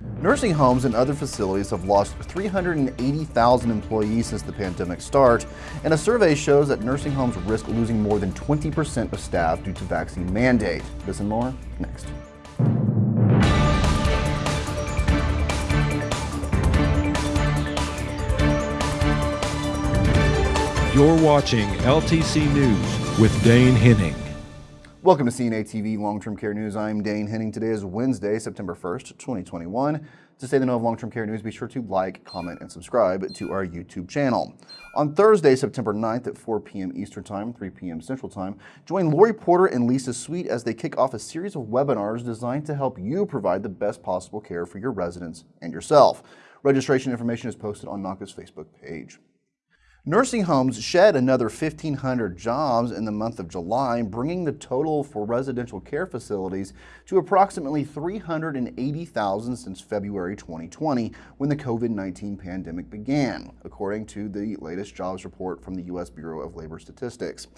Nursing homes and other facilities have lost 380,000 employees since the pandemic start, and a survey shows that nursing homes risk losing more than 20% of staff due to vaccine mandate. This and more next. You're watching LTC News with Dane Henning. Welcome to CNA TV Long-Term Care News. I'm Dane Henning. Today is Wednesday, September 1st, 2021. To stay the know of long-term care news, be sure to like, comment, and subscribe to our YouTube channel. On Thursday, September 9th at 4 p.m. Eastern Time, 3 p.m. Central Time, join Lori Porter and Lisa Sweet as they kick off a series of webinars designed to help you provide the best possible care for your residents and yourself. Registration information is posted on NAHCA's Facebook page. Nursing homes shed another 1,500 jobs in the month of July, bringing the total for residential care facilities to approximately 380,000 since February 2020, when the COVID-19 pandemic began, according to the latest jobs report from the U.S. Bureau of Labor Statistics.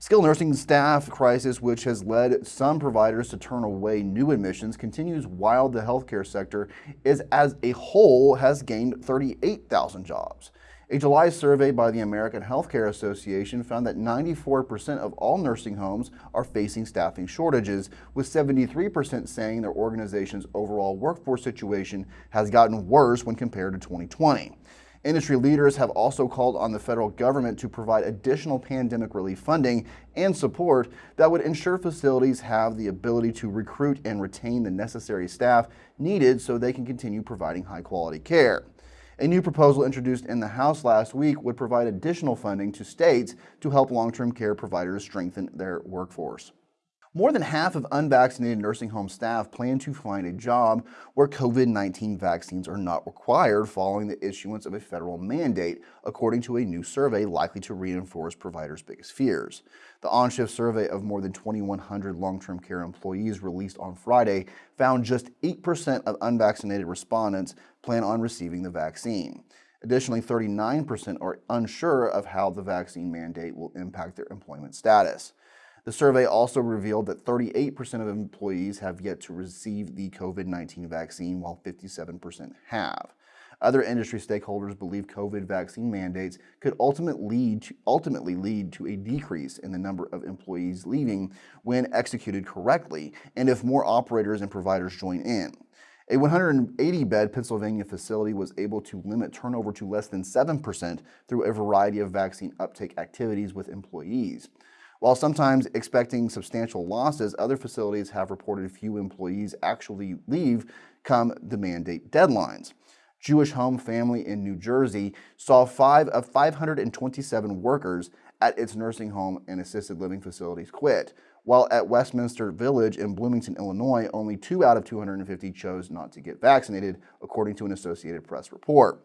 Skilled nursing staff crisis, which has led some providers to turn away new admissions, continues while the healthcare sector is as a whole has gained 38,000 jobs. A July survey by the American Healthcare Association found that 94% of all nursing homes are facing staffing shortages, with 73% saying their organization's overall workforce situation has gotten worse when compared to 2020. Industry leaders have also called on the federal government to provide additional pandemic relief funding and support that would ensure facilities have the ability to recruit and retain the necessary staff needed so they can continue providing high quality care. A new proposal introduced in the House last week would provide additional funding to states to help long-term care providers strengthen their workforce. More than half of unvaccinated nursing home staff plan to find a job where COVID-19 vaccines are not required following the issuance of a federal mandate, according to a new survey likely to reinforce providers' biggest fears. The OnShift survey of more than 2,100 long-term care employees released on Friday found just 8% of unvaccinated respondents plan on receiving the vaccine. Additionally, 39% are unsure of how the vaccine mandate will impact their employment status. The survey also revealed that 38% of employees have yet to receive the COVID-19 vaccine, while 57% have. Other industry stakeholders believe COVID vaccine mandates could ultimately lead, to, ultimately lead to a decrease in the number of employees leaving when executed correctly and if more operators and providers join in. A 180-bed Pennsylvania facility was able to limit turnover to less than 7% through a variety of vaccine uptake activities with employees. While sometimes expecting substantial losses, other facilities have reported few employees actually leave come the mandate deadlines. Jewish Home Family in New Jersey saw five of 527 workers at its nursing home and assisted living facilities quit, while at Westminster Village in Bloomington, Illinois, only two out of 250 chose not to get vaccinated, according to an Associated Press report.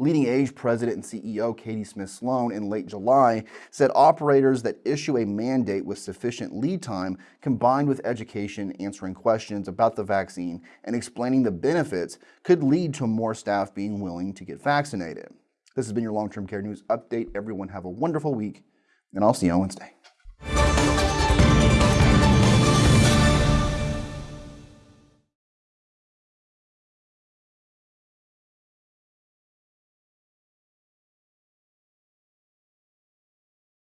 LeadingAge President and CEO Katie Smith Sloan in late July said operators that issue a mandate with sufficient lead time combined with education answering questions about the vaccine and explaining the benefits could lead to more staff being willing to get vaccinated. This has been your long-term care news update. Everyone have a wonderful week and I'll see you on Wednesday.